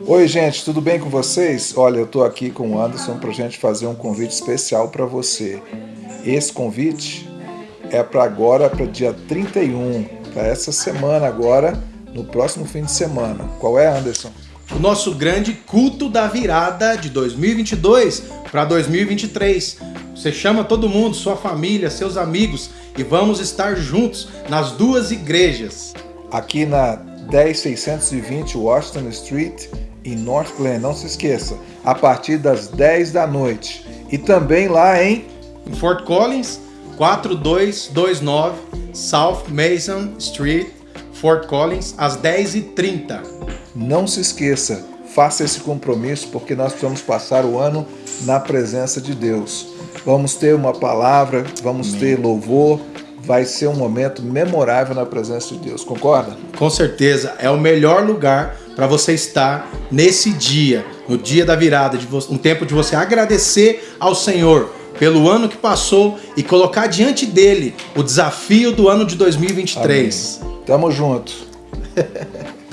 Oi, gente, tudo bem com vocês? Olha, eu estou aqui com o Anderson para a gente fazer um convite especial para você. Esse convite é para agora, para dia 31, para essa semana agora, no próximo fim de semana. Qual é, Anderson? O nosso grande culto da virada de 2022 para 2023. Você chama todo mundo, sua família, seus amigos e vamos estar juntos nas duas igrejas. Aqui na 10620 Washington Street, em North Glen. Não se esqueça, a partir das 10 da noite. E também lá em em Fort Collins, 4229 South Mason Street, Fort Collins, às 10h30. Não se esqueça, faça esse compromisso porque nós precisamos passar o ano na presença de Deus. Vamos ter uma palavra, vamos Amém. ter louvor, vai ser um momento memorável na presença de Deus, concorda? Com certeza, é o melhor lugar para você estar nesse dia, no dia da virada, de um tempo de você agradecer ao Senhor pelo ano que passou e colocar diante dele o desafio do ano de 2023. Amém. Tamo junto.